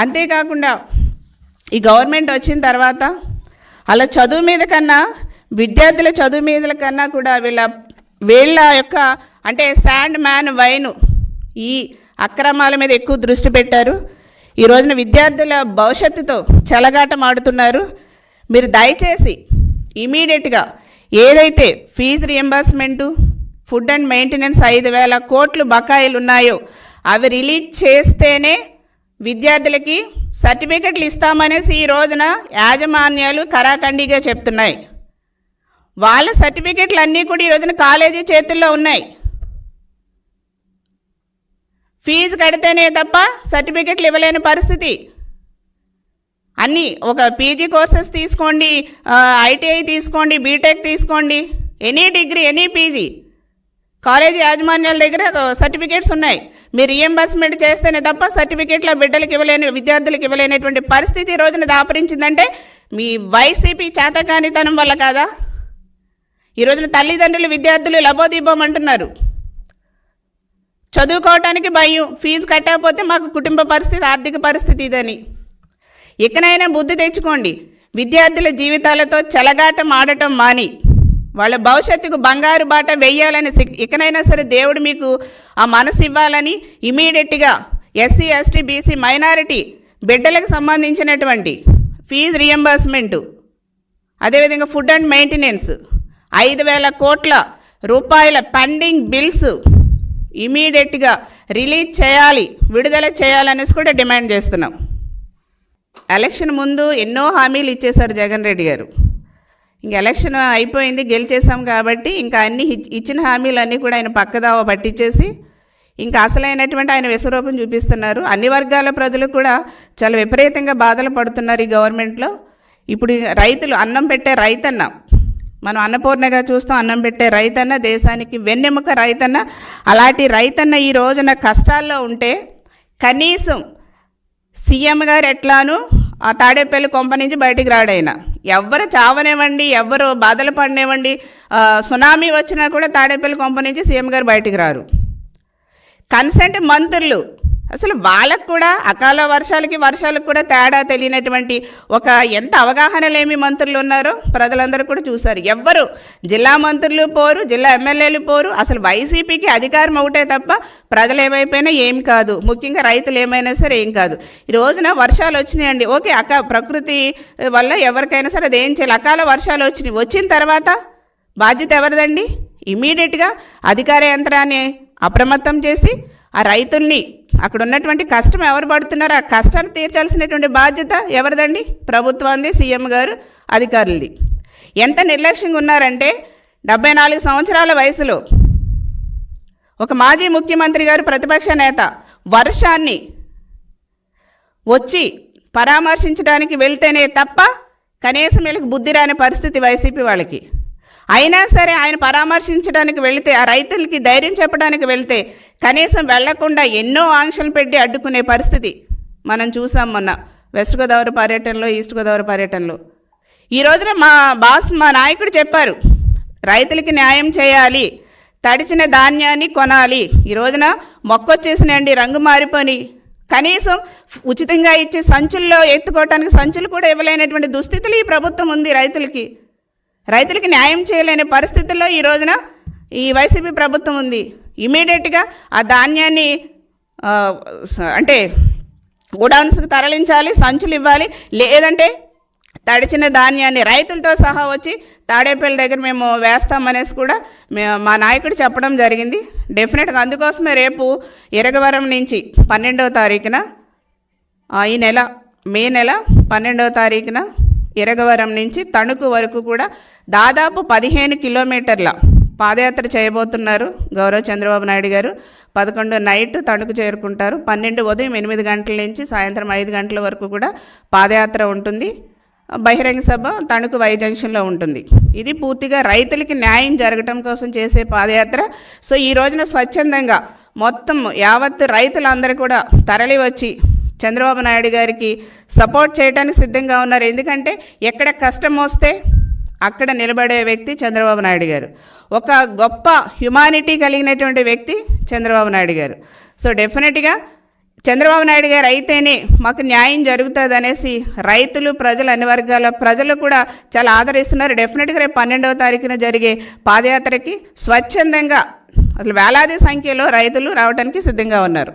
అంతేకాకుండా ఈ గవర్నమెంట్ వచ్చిన తర్వాత అలా చదువు మీద కన్నా విద్యార్థుల చదువు మీద కన్నా కూడా వీళ్ళ వీళ్ళ యొక్క అంటే శాండ్ మ్యాన్ వైన్ ఈ అక్రమాల మీద ఎక్కువ దృష్టి పెట్టారు. ఈ రోజున విద్యార్థుల భవిష్యత్తుతో చెలగాటం ఆడుతున్నారు. మీరు దయచేసి ఇమీడియట్గా ఏదైతే fees reimbursement food and maintenance ఐదు వేల కోట్లు బకాయిలు ఉన్నాయో అవి రిలీజ్ చేస్తేనే విద్యార్థులకి సర్టిఫికెట్లు ఇస్తామనేసి ఈ రోజున యాజమాన్యాలు కరాఖండిగా చెప్తున్నాయి. వాళ్ళ సర్టిఫికెట్లు అన్నీ కూడా ఈ రోజున కాలేజీ చేతుల్లో ఉన్నాయి. ఫీజు కడితేనే తప్ప సర్టిఫికెట్లు ఇవ్వలేని పరిస్థితి. అన్నీ ఒక పీజీ కోర్సెస్ తీసుకోండి ఐటీఐ తీసుకోండి బీటెక్ తీసుకోండి any degree any PG college యాజమాన్యాల దగ్గర సర్టిఫికేట్స్ ఉన్నాయి. మీరు రియంబర్స్మెంట్ చేస్తేనే తప్ప సర్టిఫికేట్ల బిడ్డలకు ఇవ్వలేని విద్యార్థులకు ఇవ్వలేనటువంటి పరిస్థితి ఈ రోజున దాపరించిందంటే మీ వైసీపీ చేతకానితనం వల్ల కాదా? ఈ రోజున తల్లిదండ్రులు విద్యార్థులు లబోదీపం అంటున్నారు. చదువుకోవటానికి భయం ఫీజు కట్టకపోతే మాకు కుటుంబ పరిస్థితి ఆర్థిక పరిస్థితి ఇదని. ఇకనైనా బుద్ధి తెచ్చుకోండి. విద్యార్థుల జీవితాలతో చెలగాటం ఆడటం మాని. వాళ్ళ భవిష్యత్తుకు బంగారు బాట వెయ్యాలని ఇకనైనా సరే దేవుడు మీకు ఆ మనసు ఇవ్వాలని ఇమీడియట్గా ఎస్సీ ఎస్టీ బీసీ మైనారిటీ బిడ్డలకు సంబంధించినటువంటి ఫీజు రియంబర్స్మెంటు అదేవిధంగా ఫుడ్ అండ్ మెయింటెనెన్స్ ఐదు వేల కోట్ల రూపాయల పెండింగ్ బిల్స్ ఇమీడియట్గా రిలీజ్ చేయాలి విడుదల చేయాలనేసి కూడా డిమాండ్ చేస్తున్నాం. ఎలక్షన్ ముందు ఎన్నో హామీలు ఇచ్చేశారు జగన్ రెడ్డి గారు. ఇంక ఎలక్షన్ అయిపోయింది గెలిచేసాం కాబట్టి ఇంకా అన్ని ఇచ్చిన హామీలన్నీ కూడా ఆయన పక్కదావ పట్టించేసి ఇంకా అసలైనటువంటి ఆయన విశ్వరూపం చూపిస్తున్నారు. అన్ని వర్గాల ప్రజలు కూడా చాలా విపరీతంగా బాధలు పడుతున్నారు ఈ గవర్నమెంట్లో. ఇప్పుడు రైతులు అన్నం పెట్టే రైతన్న మనం అన్నపూర్ణగా చూస్తాం అన్నం పెట్టే రైతన్న దేశానికి వెన్నెముక రైతన్న అలాంటి రైతన్న ఈ రోజున కష్టాల్లో ఉంటే కనీసం సీఎం గారు ఎట్లానూ ఆ తాడేపల్లి కొంప నుంచి బయటికి రాడైనా ఎవరు చావనివ్వండి ఎవరు బాధలు పడినివ్వండి సునామీ వచ్చినా కూడా తాడేపల్లి కొంప నుంచి సీఎం గారు బయటికి రారు. కన్సెంట్ మంత్రులు అసలు వాళ్ళకు కూడా అకాల వర్షాలకి వర్షాలకు కూడా తేడా తెలియనటువంటి ఒక ఎంత అవగాహన లేమి మంత్రులు ఉన్నారో ప్రజలందరూ కూడా చూశారు. ఎవ్వరు జిల్లా మంత్రులు పోరు జిల్లా ఎమ్మెల్యేలు పోరు అసలు వైసీపీకి అధికారం ఒకటే తప్ప ప్రజలు ఏమైపోయినా ఏం కాదు. ముఖ్యంగా రైతులు ఏమైనా సరే ఏం కాదు. ఈ రోజున వర్షాలు వచ్చినాయండి. ఓకే అక ప్రకృతి వల్ల ఎవరికైనా సరే అది ఏం చేయాలి? అకాల వర్షాలు వచ్చినాయి. వచ్చిన తర్వాత బాధ్యత ఎవరిదండి? ఇమీడియట్గా అధికార యంత్రాన్ని అప్రమత్తం చేసి ఆ రైతుల్ని అక్కడ ఉన్నటువంటి కష్టం ఎవరు పడుతున్నారో ఆ కష్టాన్ని తీర్చాల్సినటువంటి బాధ్యత ఎవరిదండి? ప్రభుత్వాన్ని సీఎం గారు అధికారులది. ఎంత నిర్లక్ష్యంగా ఉన్నారంటే డెబ్బై నాలుగు సంవత్సరాల వయసులో ఒక మాజీ ముఖ్యమంత్రి గారు ప్రతిపక్ష నేత వర్షాన్ని వచ్చి పరామర్శించడానికి వెళ్తేనే తప్ప కనీసం వీళ్ళకి బుద్ధి రాని పరిస్థితి వైసీపీ వాళ్ళకి. అయినా సరే ఆయన పరామర్శించడానికి వెళితే ఆ రైతులకి ధైర్యం చెప్పడానికి వెళితే కనీసం వెళ్ళకుండా ఎన్నో ఆంక్షలు పెట్టి అడ్డుకునే పరిస్థితి మనం చూసాం మొన్న వెస్ట్ గోదావరి పర్యటనలో ఈస్ట్ గోదావరి పర్యటనలో. ఈ రోజున మా బాస్ మా నాయకుడు చెప్పారు రైతులకి న్యాయం చేయాలి తడిచిన ధాన్యాన్ని కొనాలి. ఈ రోజున మొక్కొచ్చేసినండి రంగు మారిపోని కనీసం ఉచితంగా ఇచ్చే సంచుల్లో ఎత్తుకోవటానికి సంచులు కూడా ఇవ్వలేనటువంటి దుస్థితులు ఈ ప్రభుత్వం ఉంది రైతులకి. రైతులకి న్యాయం చేయలేని పరిస్థితుల్లో ఈ రోజున ఈ వైసీపీ ప్రభుత్వం ఉంది. ఇమీడియట్గా ఆ ధాన్యాన్ని అంటే గోడౌన్స్కి తరలించాలి సంచులు ఇవ్వాలి లేదంటే తడిచిన ధాన్యాన్ని రైతులతో సహా వచ్చి తాడేపల్లి దగ్గర మేము వేస్తామనేసి కూడా మా నాయకుడు చెప్పడం జరిగింది. డెఫినెట్గా అందుకోసమే రేపు ఇరగవరం నుంచి పన్నెండవ తారీఖున ఈ నెల మే నెల పన్నెండవ తారీఖున ఇరగవరం నుంచి తణుకు వరకు కూడా దాదాపు పదిహేను కిలోమీటర్ల పాదయాత్ర చేయబోతున్నారు గౌరవ చంద్రబాబు నాయుడు గారు. పదకొండు నైట్ తణుకు చేరుకుంటారు. పన్నెండు ఉదయం ఎనిమిది గంటల నుంచి సాయంత్రం ఐదు గంటల వరకు కూడా పాదయాత్ర ఉంటుంది. బహిరంగ సభ తణుకు వై జంక్షన్లో ఉంటుంది. ఇది పూర్తిగా రైతులకి న్యాయం జరగటం కోసం చేసే పాదయాత్ర. సో ఈ రోజున స్వచ్ఛందంగా మొత్తం యావత్ రైతులందరూ కూడా తరలి వచ్చి చంద్రబాబు నాయుడు గారికి సపోర్ట్ చేయడానికి సిద్ధంగా ఉన్నారు. ఎందుకంటే ఎక్కడ కష్టం వస్తే అక్కడ నిలబడే వ్యక్తి చంద్రబాబు నాయుడు గారు. ఒక గొప్ప హ్యుమానిటీ కలిగినటువంటి వ్యక్తి చంద్రబాబు నాయుడు గారు. సో డెఫినెట్గా చంద్రబాబు నాయుడు గారు అయితేనే మాకు న్యాయం జరుగుతుంది అనేసి రైతులు ప్రజలు అన్ని వర్గాల ప్రజలు కూడా చాలా ఆదరిస్తున్నారు. డెఫినెట్గా రేపు పన్నెండవ తారీఖున జరిగే పాదయాత్రకి స్వచ్ఛందంగా అసలు వేలాది సంఖ్యలో రైతులు రావడానికి సిద్ధంగా ఉన్నారు.